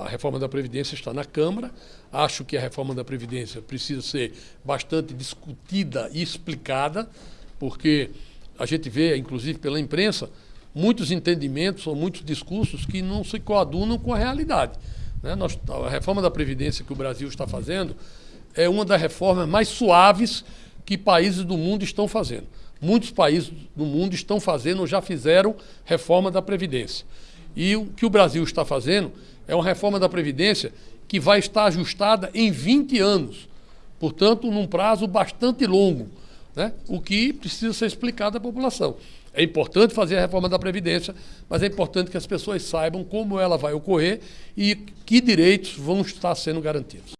A reforma da Previdência está na Câmara. Acho que a reforma da Previdência precisa ser bastante discutida e explicada, porque a gente vê, inclusive pela imprensa, muitos entendimentos ou muitos discursos que não se coadunam com a realidade. Né? Nós, a reforma da Previdência que o Brasil está fazendo é uma das reformas mais suaves que países do mundo estão fazendo. Muitos países do mundo estão fazendo ou já fizeram reforma da Previdência. E o que o Brasil está fazendo é uma reforma da Previdência que vai estar ajustada em 20 anos, portanto, num prazo bastante longo, né? o que precisa ser explicado à população. É importante fazer a reforma da Previdência, mas é importante que as pessoas saibam como ela vai ocorrer e que direitos vão estar sendo garantidos.